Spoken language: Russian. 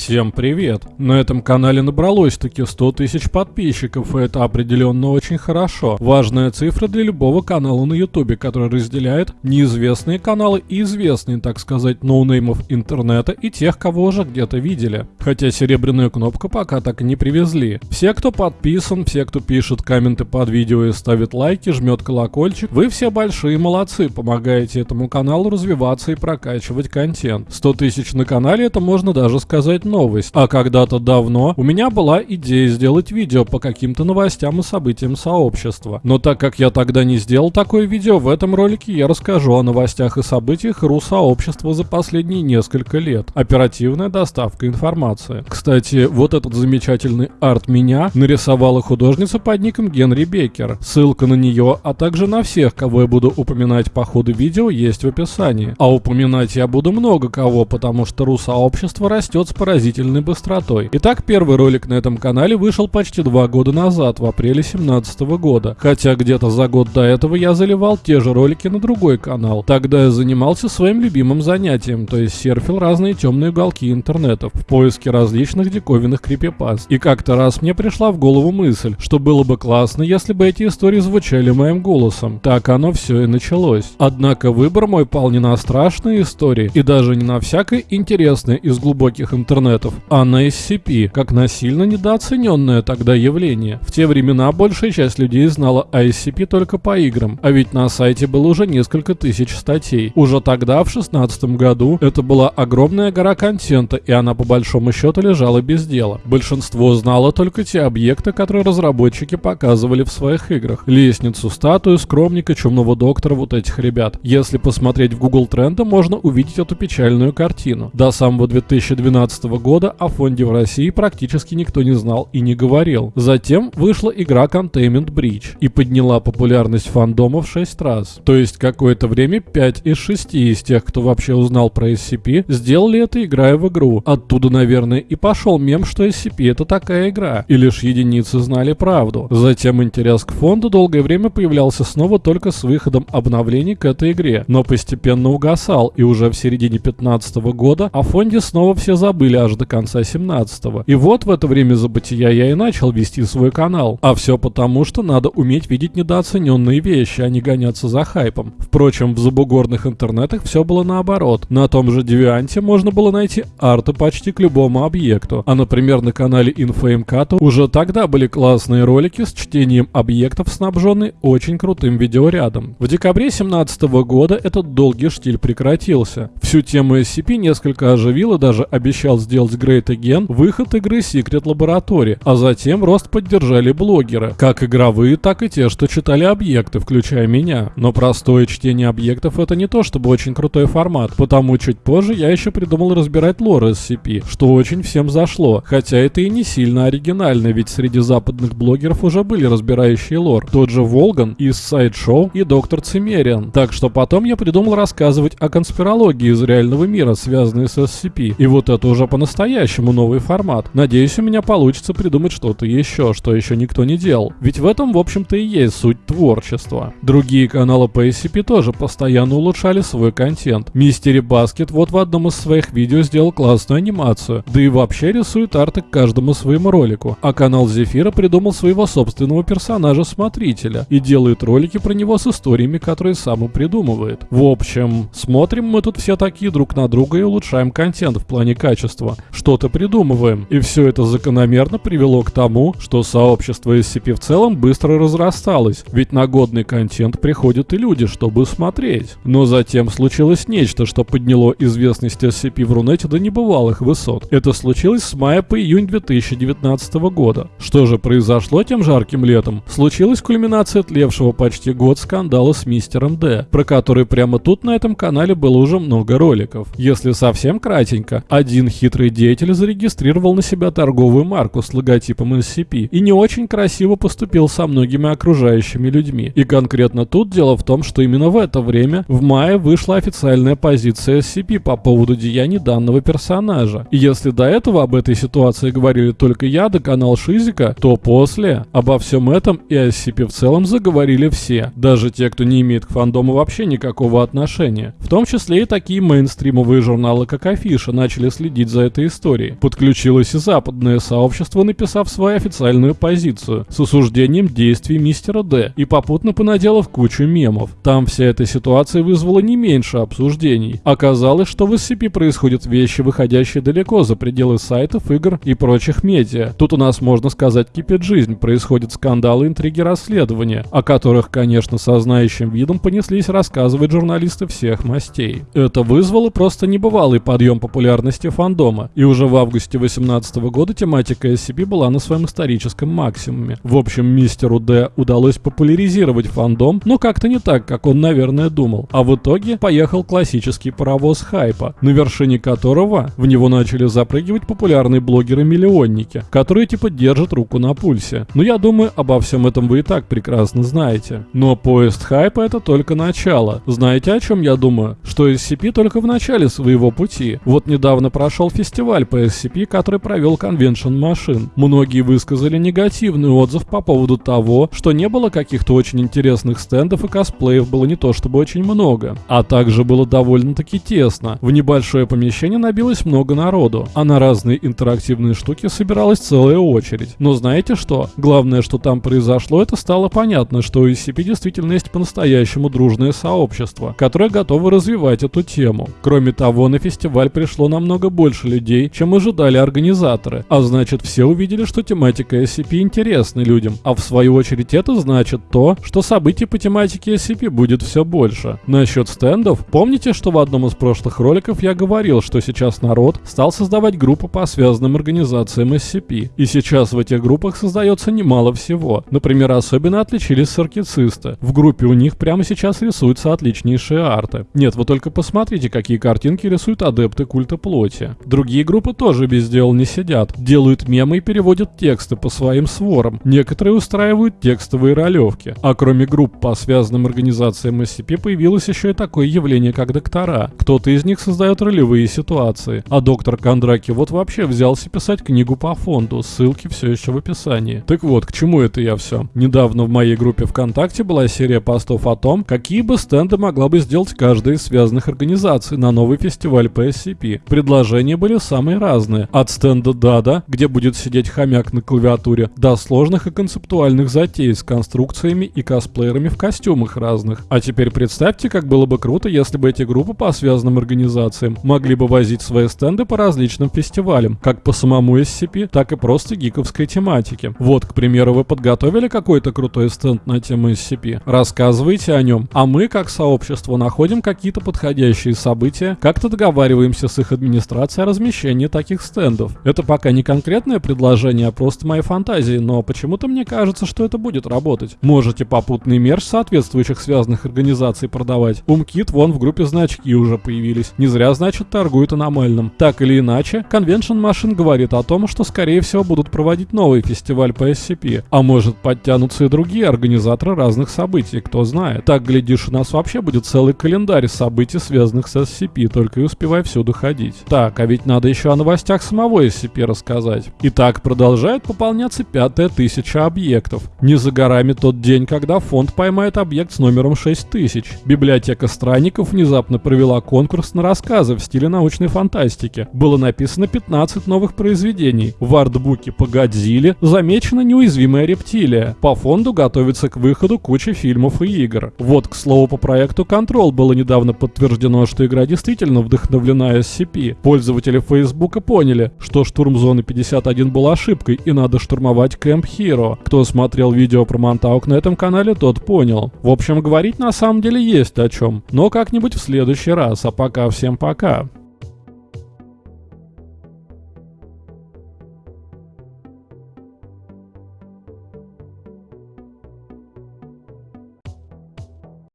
Всем привет! На этом канале набралось таки 100 тысяч подписчиков, и это определенно очень хорошо. Важная цифра для любого канала на ютубе, который разделяет неизвестные каналы и известные, так сказать, ноунеймов интернета и тех, кого уже где-то видели. Хотя серебряную кнопку пока так и не привезли. Все, кто подписан, все, кто пишет комменты под видео и ставит лайки, жмет колокольчик, вы все большие молодцы, помогаете этому каналу развиваться и прокачивать контент. 100 тысяч на канале это можно даже сказать новость. А когда-то давно у меня была идея сделать видео по каким-то новостям и событиям сообщества. Но так как я тогда не сделал такое видео, в этом ролике я расскажу о новостях и событиях РУ-сообщества за последние несколько лет. Оперативная доставка информации. Кстати, вот этот замечательный арт меня нарисовала художница под ником Генри Бекер. Ссылка на нее, а также на всех, кого я буду упоминать по ходу видео, есть в описании. А упоминать я буду много кого, потому что РУ-сообщество растет с поразительной поразительной быстротой. Итак, первый ролик на этом канале вышел почти два года назад, в апреле 2017 года. Хотя где-то за год до этого я заливал те же ролики на другой канал. Тогда я занимался своим любимым занятием, то есть серфил разные темные уголки интернета в поиске различных диковинных крипипаст. И как-то раз мне пришла в голову мысль, что было бы классно, если бы эти истории звучали моим голосом. Так оно все и началось. Однако выбор мой пал не на страшные истории и даже не на всякое интересное из глубоких интернетов интернетов, а на SCP, как на сильно недооцененное тогда явление. В те времена большая часть людей знала о SCP только по играм, а ведь на сайте было уже несколько тысяч статей. Уже тогда, в шестнадцатом году, это была огромная гора контента, и она по большому счету лежала без дела. Большинство знало только те объекты, которые разработчики показывали в своих играх. Лестницу, статую, скромника, чумного доктора, вот этих ребят. Если посмотреть в Google тренды, можно увидеть эту печальную картину. До самого 2012 года о фонде в России практически никто не знал и не говорил. Затем вышла игра Containment Breach и подняла популярность фандома в 6 раз. То есть какое-то время 5 из 6 из тех, кто вообще узнал про SCP, сделали это играя в игру. Оттуда, наверное, и пошел мем, что SCP это такая игра, и лишь единицы знали правду. Затем интерес к фонду долгое время появлялся снова только с выходом обновлений к этой игре, но постепенно угасал, и уже в середине 15 года о фонде снова все забыли аж до конца 17-го. И вот в это время забытия я и начал вести свой канал. А все потому, что надо уметь видеть недооцененные вещи, а не гоняться за хайпом. Впрочем, в забугорных интернетах все было наоборот. На том же Девианте можно было найти арты почти к любому объекту. А, например, на канале InfoMCAT уже тогда были классные ролики с чтением объектов, снабженные очень крутым видеорядом. В декабре 17 года этот долгий штиль прекратился. Всю тему SCP несколько оживил и даже обещал сделать сделать Great Again выход игры Secret Laboratory, а затем рост поддержали блогеры, как игровые, так и те, что читали объекты, включая меня. Но простое чтение объектов это не то чтобы очень крутой формат, потому чуть позже я еще придумал разбирать лор SCP, что очень всем зашло, хотя это и не сильно оригинально, ведь среди западных блогеров уже были разбирающие лор, тот же Волган из Sideshow и Доктор Цимериан. Так что потом я придумал рассказывать о конспирологии из реального мира, связанной с SCP, и вот это уже по по-настоящему новый формат. Надеюсь, у меня получится придумать что-то еще, что еще никто не делал. Ведь в этом, в общем-то, и есть суть творчества. Другие каналы по SCP тоже постоянно улучшали свой контент. Мистери Баскет вот в одном из своих видео сделал классную анимацию, да и вообще рисует арты к каждому своему ролику. А канал Зефира придумал своего собственного персонажа-смотрителя и делает ролики про него с историями, которые сам и придумывает. В общем, смотрим мы тут все такие друг на друга и улучшаем контент в плане качества что-то придумываем. И все это закономерно привело к тому, что сообщество SCP в целом быстро разрасталось, ведь на годный контент приходят и люди, чтобы смотреть. Но затем случилось нечто, что подняло известность SCP в Рунете до небывалых высот. Это случилось с мая по июнь 2019 года. Что же произошло тем жарким летом? Случилась кульминация тлевшего почти год скандала с мистером Д, про который прямо тут на этом канале было уже много роликов. Если совсем кратенько, один хитрый Хитрый деятель зарегистрировал на себя торговую марку с логотипом SCP и не очень красиво поступил со многими окружающими людьми. И конкретно тут дело в том, что именно в это время, в мае, вышла официальная позиция SCP по поводу деяний данного персонажа. И если до этого об этой ситуации говорили только я да канал Шизика, то после обо всем этом и SCP в целом заговорили все, даже те, кто не имеет к фандому вообще никакого отношения. В том числе и такие мейнстримовые журналы, как Афиша, начали следить за этой истории. Подключилось и западное сообщество, написав свою официальную позицию с осуждением действий мистера Д и попутно понаделав кучу мемов. Там вся эта ситуация вызвала не меньше обсуждений. Оказалось, что в SCP происходят вещи, выходящие далеко за пределы сайтов, игр и прочих медиа. Тут у нас, можно сказать, кипит жизнь, происходят скандалы, интриги, расследования, о которых, конечно, со знающим видом понеслись рассказывать журналисты всех мастей. Это вызвало просто небывалый подъем популярности фандома, и уже в августе 2018 года тематика SCP была на своем историческом максимуме. В общем, мистеру Д удалось популяризировать фандом, но как-то не так, как он, наверное, думал. А в итоге поехал классический паровоз хайпа, на вершине которого в него начали запрыгивать популярные блогеры-миллионники, которые типа держат руку на пульсе. Но я думаю, обо всем этом вы и так прекрасно знаете. Но поезд хайпа это только начало. Знаете, о чем я думаю? Что SCP только в начале своего пути. Вот недавно прошел фестиваль по SCP, который провел Convention Machine. Многие высказали негативный отзыв по поводу того, что не было каких-то очень интересных стендов и косплеев было не то чтобы очень много. А также было довольно-таки тесно. В небольшое помещение набилось много народу, а на разные интерактивные штуки собиралась целая очередь. Но знаете что? Главное, что там произошло, это стало понятно, что у SCP действительно есть по-настоящему дружное сообщество, которое готово развивать эту тему. Кроме того, на фестиваль пришло намного больше людей, чем ожидали организаторы, а значит все увидели, что тематика SCP интересна людям, а в свою очередь это значит то, что событий по тематике SCP будет все больше. Насчет стендов, помните, что в одном из прошлых роликов я говорил, что сейчас народ стал создавать группы по связанным организациям SCP, и сейчас в этих группах создается немало всего. Например, особенно отличились саркицисты. В группе у них прямо сейчас рисуются отличнейшие арты. Нет, вы только посмотрите, какие картинки рисуют адепты культа плоти. Другие группы тоже без дела не сидят. Делают мемы и переводят тексты по своим сворам. Некоторые устраивают текстовые ролевки. А кроме групп по связанным организациям SCP появилось еще и такое явление, как доктора. Кто-то из них создает ролевые ситуации. А доктор Кондраки вот вообще взялся писать книгу по фонду. Ссылки все еще в описании. Так вот, к чему это я все? Недавно в моей группе ВКонтакте была серия постов о том, какие бы стенды могла бы сделать каждая из связанных организаций на новый фестиваль по SCP. Предложения были самые разные. От стенда Дада, где будет сидеть хомяк на клавиатуре, до сложных и концептуальных затей с конструкциями и косплеерами в костюмах разных. А теперь представьте, как было бы круто, если бы эти группы по связанным организациям могли бы возить свои стенды по различным фестивалям, как по самому SCP, так и просто гиковской тематике. Вот, к примеру, вы подготовили какой-то крутой стенд на тему SCP, рассказывайте о нем, а мы, как сообщество, находим какие-то подходящие события, как-то договариваемся с их администрацией о размещении таких стендов. Это пока не конкретное предложение, а просто мои фантазии, но почему-то мне кажется, что это будет работать. Можете попутный мерч соответствующих связанных организаций продавать. Умкит вон в группе значки уже появились. Не зря, значит, торгуют аномальным. Так или иначе, Convention Machine говорит о том, что скорее всего будут проводить новый фестиваль по SCP, а может подтянутся и другие организаторы разных событий, кто знает. Так, глядишь, у нас вообще будет целый календарь событий, связанных с SCP, только и успевай всюду ходить. Так, а ведь надо еще о новостях самого SCP рассказать. Итак, продолжает пополняться пятая тысяча объектов. Не за горами тот день, когда фонд поймает объект с номером 6000. Библиотека странников внезапно провела конкурс на рассказы в стиле научной фантастики. Было написано 15 новых произведений. В артбуке по Годзилле замечена неуязвимая рептилия. По фонду готовится к выходу куча фильмов и игр. Вот, к слову, по проекту Control было недавно подтверждено, что игра действительно вдохновлена SCP. Пользователи Фейсбука поняли, что штурм зоны 51 был ошибкой и надо штурмовать Camp Hero. Кто смотрел видео про Монтаук на этом канале, тот понял. В общем, говорить на самом деле есть о чем. Но как-нибудь в следующий раз. А пока всем пока.